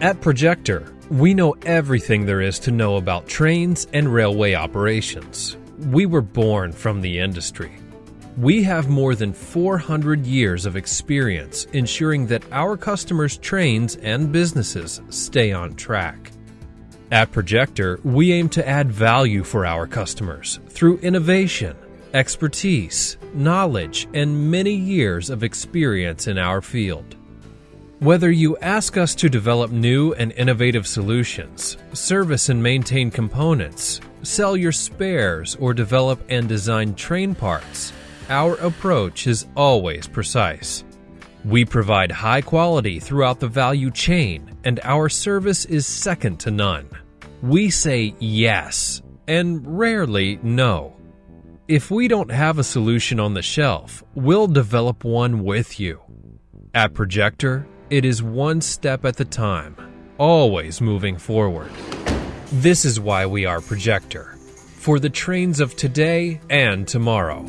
At Projector, we know everything there is to know about trains and railway operations. We were born from the industry. We have more than 400 years of experience ensuring that our customers' trains and businesses stay on track. At Projector, we aim to add value for our customers through innovation, expertise, knowledge, and many years of experience in our field. Whether you ask us to develop new and innovative solutions, service and maintain components, sell your spares, or develop and design train parts, our approach is always precise. We provide high quality throughout the value chain, and our service is second to none. We say yes and rarely no. If we don't have a solution on the shelf, we'll develop one with you. At Projector, it is one step at a time, always moving forward. This is why we are Projector for the trains of today and tomorrow.